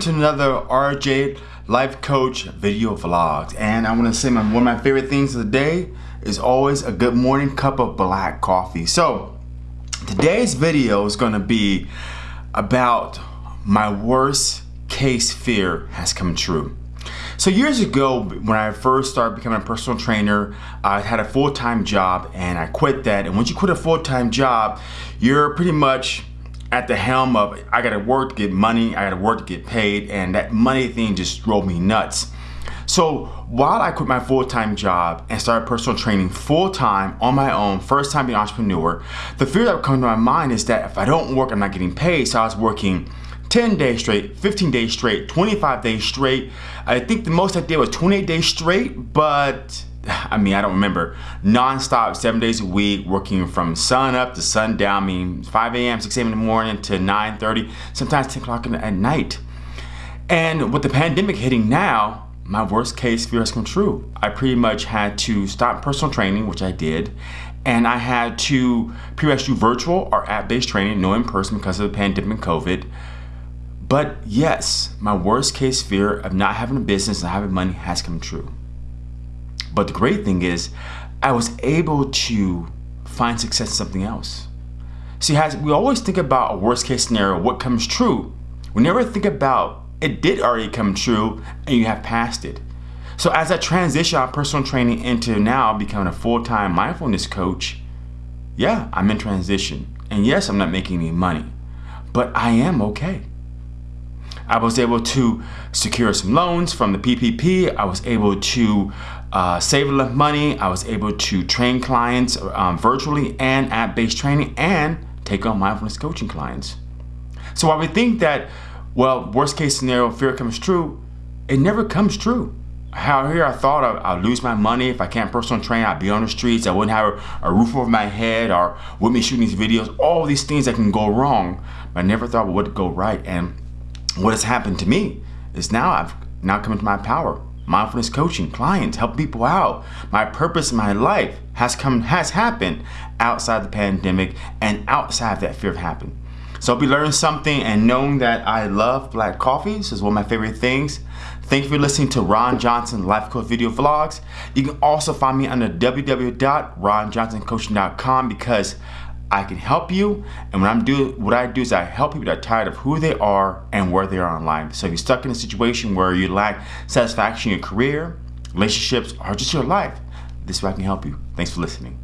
to another RJ Life Coach video vlog and I want to say my, one of my favorite things of the day is always a good morning cup of black coffee. So today's video is going to be about my worst case fear has come true. So years ago, when I first started becoming a personal trainer, I had a full-time job and I quit that. And once you quit a full-time job, you're pretty much at the helm of I gotta work to get money, I gotta work to get paid, and that money thing just drove me nuts. So while I quit my full-time job and started personal training full-time on my own, first time being an entrepreneur, the fear that would come to my mind is that if I don't work, I'm not getting paid. So I was working 10 days straight, 15 days straight, 25 days straight. I think the most I did was 28 days straight, but I mean, I don't remember, non-stop, seven days a week, working from sun up to sundown, I mean, 5 a.m., 6 a.m. in the morning to 9.30, sometimes 10 o'clock at night. And with the pandemic hitting now, my worst case fear has come true. I pretty much had to stop personal training, which I did, and I had to pretty much virtual or app-based training, no in person because of the pandemic and COVID. But yes, my worst case fear of not having a business and having money has come true. But the great thing is, I was able to find success in something else. See, as we always think about a worst case scenario, what comes true. We never think about it did already come true and you have passed it. So as I transition out personal training into now becoming a full-time mindfulness coach, yeah, I'm in transition. And yes, I'm not making any money, but I am okay. I was able to secure some loans from the PPP. I was able to uh, save enough money. I was able to train clients um, virtually and app-based training and take on mindfulness coaching clients. So while we think that, well, worst case scenario, fear comes true, it never comes true. How here I thought I'll lose my money if I can't personal train, I'd be on the streets, I wouldn't have a, a roof over my head or with me shooting these videos, all these things that can go wrong. But I never thought what would go right. And what has happened to me is now I've now come into my power. Mindfulness coaching, clients, help people out. My purpose in my life has come has happened outside the pandemic and outside that fear of happening. So I'll be learning something and knowing that I love black coffee. This is one of my favorite things. Thank you for listening to Ron Johnson Life Coach Video Vlogs. You can also find me under www.ronjohnsoncoaching.com because I can help you. And I'm doing what I do is I help people that are tired of who they are and where they are in life. So if you're stuck in a situation where you lack satisfaction in your career, relationships, or just your life, this is where I can help you. Thanks for listening.